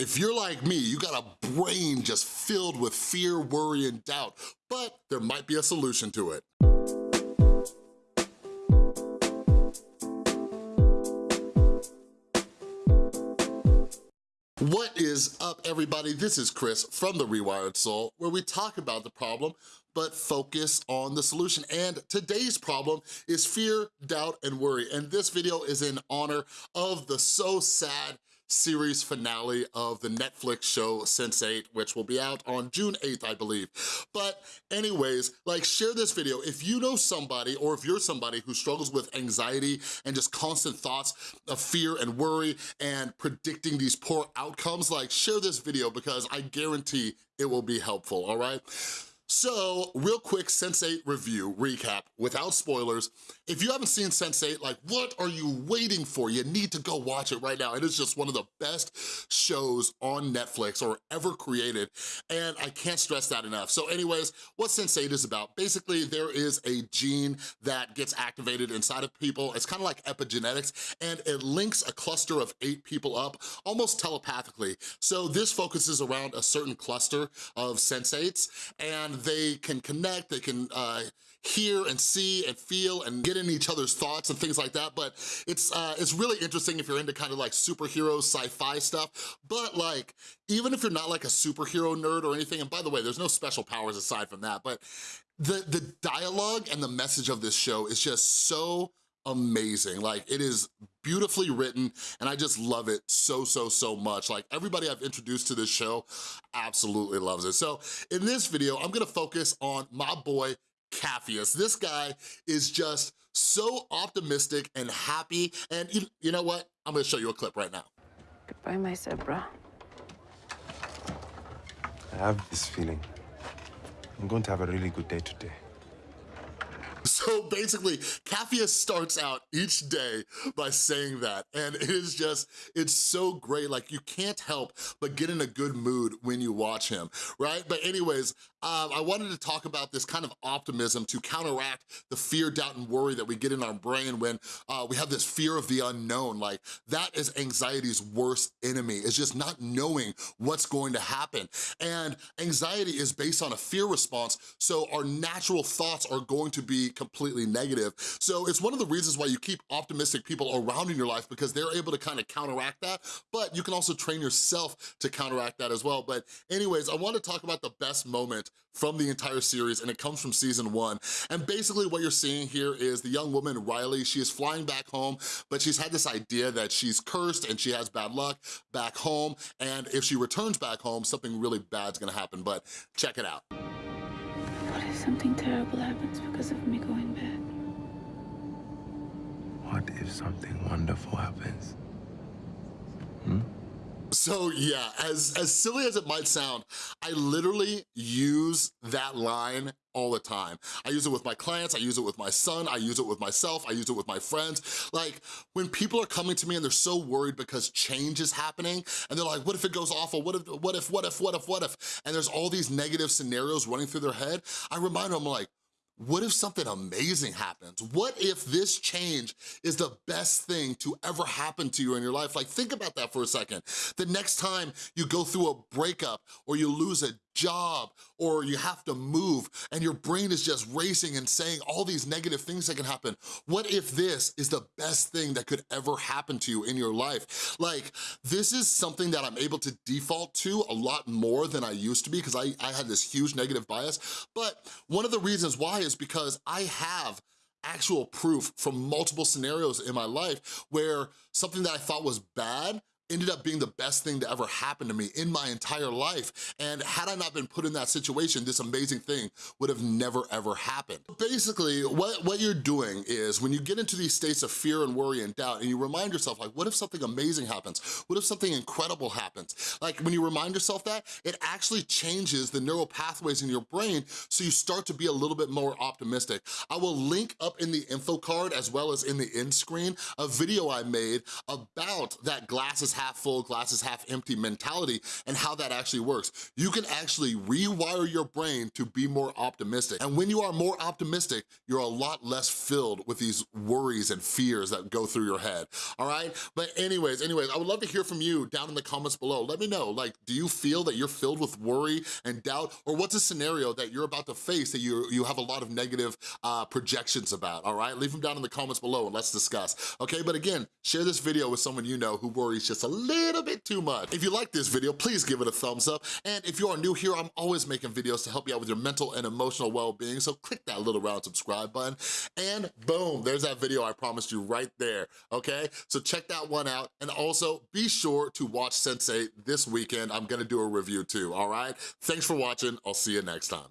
If you're like me, you got a brain just filled with fear, worry, and doubt, but there might be a solution to it. What is up, everybody? This is Chris from The Rewired Soul, where we talk about the problem, but focus on the solution. And today's problem is fear, doubt, and worry. And this video is in honor of the so sad series finale of the Netflix show Sense8, which will be out on June 8th, I believe. But anyways, like share this video. If you know somebody or if you're somebody who struggles with anxiety and just constant thoughts of fear and worry and predicting these poor outcomes, like share this video because I guarantee it will be helpful, all right? So, real quick Sense8 review, recap, without spoilers. If you haven't seen Sense8, like what are you waiting for? You need to go watch it right now. It is just one of the best shows on Netflix or ever created, and I can't stress that enough. So anyways, what Sense8 is about, basically there is a gene that gets activated inside of people. It's kind of like epigenetics, and it links a cluster of eight people up almost telepathically. So this focuses around a certain cluster of sensates, and they can connect, they can uh, hear and see and feel and get in each other's thoughts and things like that, but it's uh, it's really interesting if you're into kind of like superhero sci-fi stuff, but like, even if you're not like a superhero nerd or anything, and by the way, there's no special powers aside from that, but the, the dialogue and the message of this show is just so amazing. Like it is beautifully written and I just love it so, so, so much. Like everybody I've introduced to this show absolutely loves it. So in this video, I'm gonna focus on my boy Capheus. This guy is just so optimistic and happy. And you, you know what? I'm gonna show you a clip right now. Goodbye, my zebra. I have this feeling. I'm going to have a really good day today. So basically, Capheus starts out each day by saying that, and it is just, it's so great. Like, you can't help but get in a good mood when you watch him, right? But anyways, um, I wanted to talk about this kind of optimism to counteract the fear, doubt, and worry that we get in our brain when uh, we have this fear of the unknown. Like, that is anxiety's worst enemy, is just not knowing what's going to happen. And anxiety is based on a fear response, so our natural thoughts are going to be completely negative. So it's one of the reasons why you keep optimistic people around in your life because they're able to kind of counteract that, but you can also train yourself to counteract that as well. But anyways, I want to talk about the best moment from the entire series and it comes from season one. And basically what you're seeing here is the young woman, Riley, she is flying back home, but she's had this idea that she's cursed and she has bad luck back home. And if she returns back home, something really bad's gonna happen, but check it out. What if something terrible happens because of me going bad? What if something wonderful happens? Hmm? So yeah, as, as silly as it might sound, I literally use that line all the time. I use it with my clients, I use it with my son, I use it with myself, I use it with my friends. Like, when people are coming to me and they're so worried because change is happening, and they're like, what if it goes awful? What if, what if, what if, what if, what if? And there's all these negative scenarios running through their head, I remind them like, what if something amazing happens? What if this change is the best thing to ever happen to you in your life? Like, think about that for a second. The next time you go through a breakup or you lose a job or you have to move and your brain is just racing and saying all these negative things that can happen. What if this is the best thing that could ever happen to you in your life? Like, this is something that I'm able to default to a lot more than I used to be because I, I had this huge negative bias. But one of the reasons why is because I have actual proof from multiple scenarios in my life where something that I thought was bad ended up being the best thing to ever happen to me in my entire life. And had I not been put in that situation, this amazing thing would have never ever happened. Basically, what, what you're doing is when you get into these states of fear and worry and doubt and you remind yourself like, what if something amazing happens? What if something incredible happens? Like when you remind yourself that, it actually changes the neural pathways in your brain so you start to be a little bit more optimistic. I will link up in the info card as well as in the end screen a video I made about that glasses half full, glass is half empty mentality and how that actually works. You can actually rewire your brain to be more optimistic. And when you are more optimistic, you're a lot less filled with these worries and fears that go through your head, all right? But anyways, anyways, I would love to hear from you down in the comments below. Let me know, like, do you feel that you're filled with worry and doubt? Or what's a scenario that you're about to face that you, you have a lot of negative uh, projections about, all right? Leave them down in the comments below and let's discuss, okay? But again, share this video with someone you know who worries just a little bit too much. If you like this video, please give it a thumbs up. And if you are new here, I'm always making videos to help you out with your mental and emotional well-being, so click that little round subscribe button, and boom, there's that video I promised you right there, okay? So check that one out, and also be sure to watch Sense8 this weekend. I'm gonna do a review too, all right? Thanks for watching, I'll see you next time.